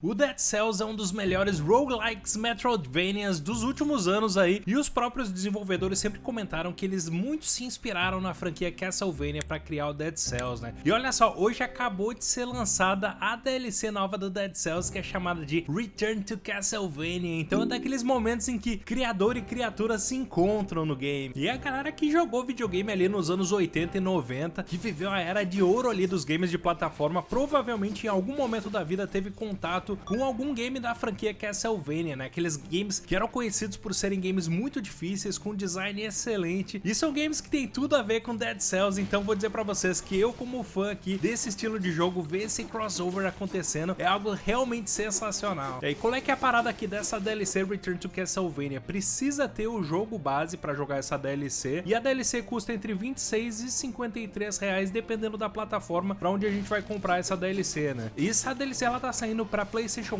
O Dead Cells é um dos melhores roguelikes Metroidvanias dos últimos anos aí, e os próprios desenvolvedores sempre comentaram que eles muito se inspiraram na franquia Castlevania para criar o Dead Cells, né? E olha só, hoje acabou de ser lançada a DLC nova do Dead Cells, que é chamada de Return to Castlevania, então é daqueles momentos em que criador e criatura se encontram no game. E a galera que jogou videogame ali nos anos 80 e 90, que viveu a era de ouro ali dos games de plataforma, provavelmente em algum momento da vida teve contato contato com algum game da franquia Castlevania, né? Aqueles games que eram conhecidos por serem games muito difíceis, com design excelente, e são games que tem tudo a ver com Dead Cells, então vou dizer pra vocês que eu como fã aqui desse estilo de jogo, ver esse crossover acontecendo é algo realmente sensacional. E aí, qual é que é a parada aqui dessa DLC Return to Castlevania? Precisa ter o jogo base pra jogar essa DLC, e a DLC custa entre 26 e 53 reais, dependendo da plataforma pra onde a gente vai comprar essa DLC, né? E essa DLC ela tá saindo pra PlayStation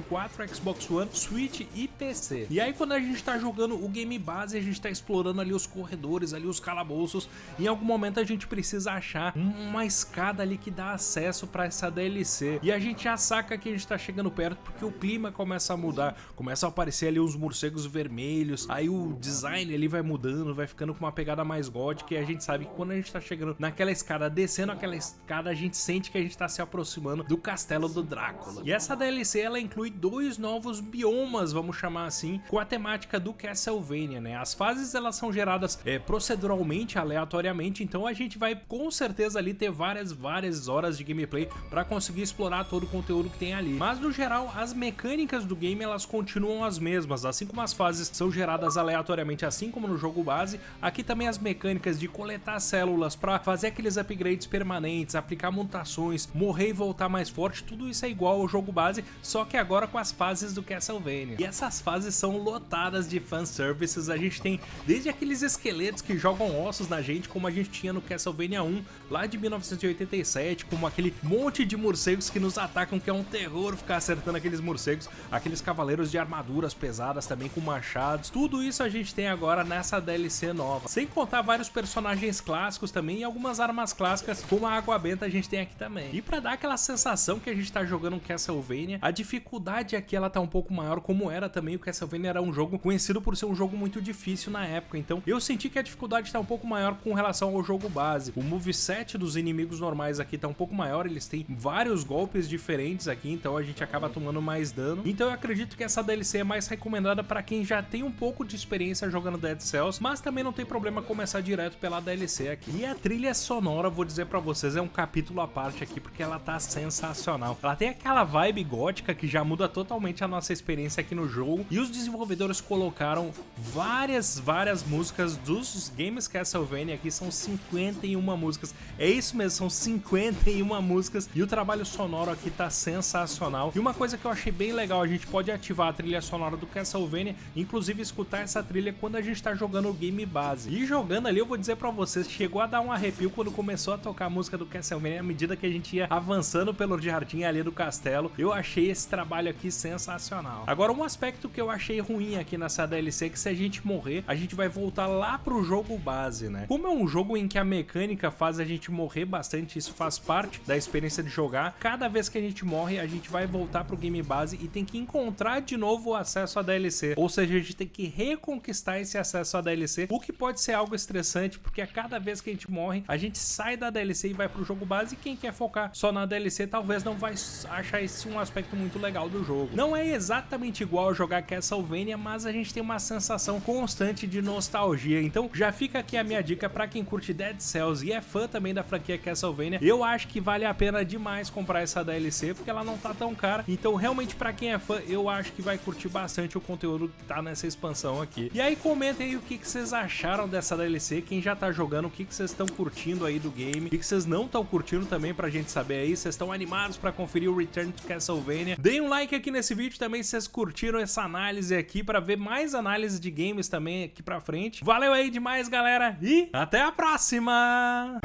4, Xbox One, Switch e PC. E aí quando a gente tá jogando o game base, a gente tá explorando ali os corredores, ali os calabouços, em algum momento a gente precisa achar uma escada ali que dá acesso para essa DLC. E a gente já saca que a gente tá chegando perto porque o clima começa a mudar, começa a aparecer ali os morcegos vermelhos, aí o design ali vai mudando, vai ficando com uma pegada mais gótica e a gente sabe que quando a gente tá chegando naquela escada, descendo aquela escada, a gente sente que a gente tá se aproximando do castelo do Drácula. E essa DLC ela inclui dois novos biomas, vamos chamar assim, com a temática do Castlevania, né? As fases elas são geradas é, proceduralmente, aleatoriamente, então a gente vai com certeza ali ter várias, várias horas de gameplay para conseguir explorar todo o conteúdo que tem ali. Mas no geral, as mecânicas do game elas continuam as mesmas, assim como as fases são geradas aleatoriamente, assim como no jogo base, aqui também as mecânicas de coletar células para fazer aqueles upgrades permanentes, aplicar mutações, morrer e voltar mais forte, tudo isso é igual ao jogo base, só só que agora com as fases do Castlevania. E essas fases são lotadas de fanservices, a gente tem desde aqueles esqueletos que jogam ossos na gente, como a gente tinha no Castlevania 1, lá de 1987, como aquele monte de morcegos que nos atacam, que é um terror ficar acertando aqueles morcegos, aqueles cavaleiros de armaduras pesadas também com machados, tudo isso a gente tem agora nessa DLC nova. Sem contar vários personagens clássicos também e algumas armas clássicas, como a água benta a gente tem aqui também. E pra dar aquela sensação que a gente tá jogando Castlevania, a dificuldade aqui ela tá um pouco maior, como era também o Castlevania era um jogo conhecido por ser um jogo muito difícil na época, então eu senti que a dificuldade tá um pouco maior com relação ao jogo base. O moveset dos inimigos normais aqui tá um pouco maior, eles têm vários golpes diferentes aqui, então a gente acaba tomando mais dano. Então eu acredito que essa DLC é mais recomendada para quem já tem um pouco de experiência jogando Dead Cells, mas também não tem problema começar direto pela DLC aqui. E a trilha sonora, vou dizer para vocês, é um capítulo à parte aqui, porque ela tá sensacional. Ela tem aquela vibe gótica que já muda totalmente a nossa experiência aqui no jogo. E os desenvolvedores colocaram várias, várias músicas dos games Castlevania aqui, são 51 músicas. É isso mesmo, são 51 músicas e o trabalho sonoro aqui tá sensacional. E uma coisa que eu achei bem legal, a gente pode ativar a trilha sonora do Castlevania, inclusive escutar essa trilha quando a gente tá jogando o game base. E jogando ali, eu vou dizer pra vocês, chegou a dar um arrepio quando começou a tocar a música do Castlevania, à medida que a gente ia avançando pelo jardim ali do castelo. Eu achei esse trabalho aqui sensacional. Agora, um aspecto que eu achei ruim aqui nessa DLC é que se a gente morrer, a gente vai voltar lá pro jogo base, né? Como é um jogo em que a mecânica faz a gente morrer bastante, isso faz parte da experiência de jogar, cada vez que a gente morre, a gente vai voltar pro game base e tem que encontrar de novo o acesso à DLC. Ou seja, a gente tem que reconquistar esse acesso à DLC, o que pode ser algo estressante, porque a cada vez que a gente morre, a gente sai da DLC e vai pro jogo base, e quem quer focar só na DLC talvez não vai achar esse um aspecto muito legal do jogo. Não é exatamente igual jogar Castlevania, mas a gente tem uma sensação constante de nostalgia, então já fica aqui a minha dica para quem curte Dead Cells e é fã também da franquia Castlevania, eu acho que vale a pena demais comprar essa DLC, porque ela não tá tão cara, então realmente para quem é fã, eu acho que vai curtir bastante o conteúdo que tá nessa expansão aqui. E aí comentem aí o que, que vocês acharam dessa DLC, quem já tá jogando, o que, que vocês estão curtindo aí do game, o que, que vocês não estão curtindo também pra gente saber aí, vocês estão animados para conferir o Return to Castlevania. Deem um like aqui nesse vídeo também se vocês curtiram essa análise aqui para ver mais análises de games também aqui pra frente. Valeu aí demais, galera, e até a próxima!